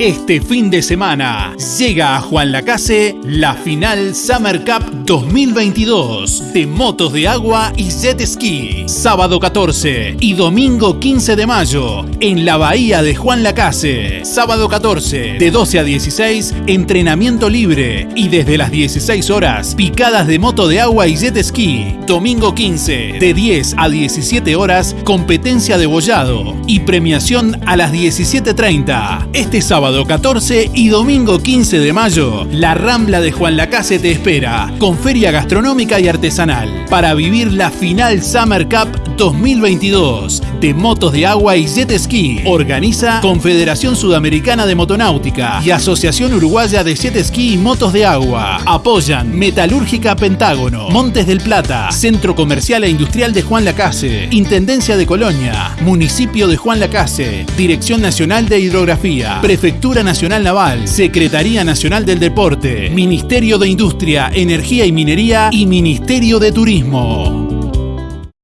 Este fin de semana llega a Juan Lacase la final Summer Cup 2022 de motos de agua y jet ski. Sábado 14 y domingo 15 de mayo en la bahía de Juan Lacase. Sábado 14 de 12 a 16 entrenamiento libre y desde las 16 horas picadas de moto de agua y jet ski. Domingo 15 de 10 a 17 horas competencia de bollado y premiación a las 17.30. Este sábado 14 y domingo 15 de mayo, la Rambla de Juan Lacase te espera, con feria gastronómica y artesanal, para vivir la final Summer Cup 2022 de motos de agua y jet ski. Organiza Confederación Sudamericana de Motonáutica y Asociación Uruguaya de Jet Ski y Motos de Agua. Apoyan Metalúrgica Pentágono, Montes del Plata, Centro Comercial e Industrial de Juan Lacase, Intendencia de Colonia, Municipio de Juan Lacase, Dirección Nacional de Hidrografía, Prefectura Nacional Naval, Secretaría Nacional del Deporte, Ministerio de Industria, Energía y Minería y Ministerio de Turismo.